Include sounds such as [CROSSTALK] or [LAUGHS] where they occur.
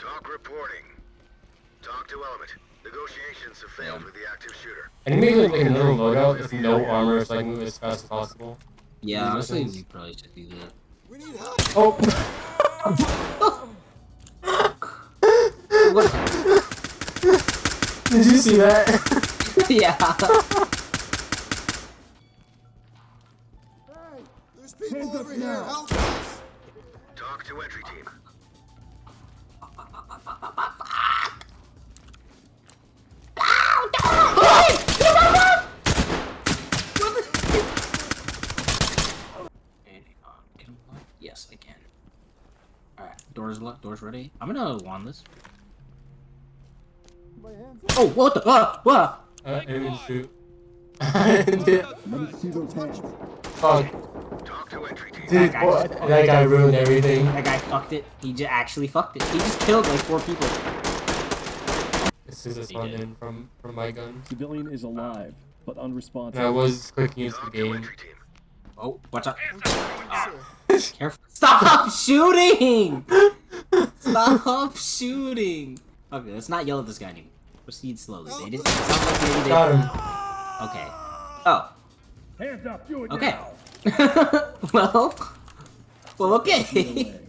Talk reporting. Talk to Element. Negotiations have failed Yeah. with the active shooter. And maybe like another loadout with no armor so I can move as fast as possible. Yeah, These honestly, weapons. we probably should do that. We need help. Oh! What? [LAUGHS] Did you see that? [LAUGHS] yeah. Hey, there's people over here. Help us. Talk to entry team. And, uh, can I lock? Yes, I can. Alright, doors locked, doors ready. I'm gonna wand this. Oh, what the? Ah, what? Uh, I didn't shoot. [LAUGHS] I did- Let me see those hands. Fuck. Talk to. Dude, guy what? that guy ruined everything. That guy fucked it. He just actually fucked it. He just killed like four people. This is a spawn in from, from my gun. Civilian is alive, but unresponsive. I was clicking into the game. Oh, watch out. Ah, Sir, careful. Stop [LAUGHS] shooting! Stop [LAUGHS] shooting! Okay, let's not yell at this guy anymore. Proceed slowly. They didn't. Oh. It sounds like maybe they. Got him. Okay. Oh. Hands up, do it Okay. [LAUGHS] well. Well, okay. away.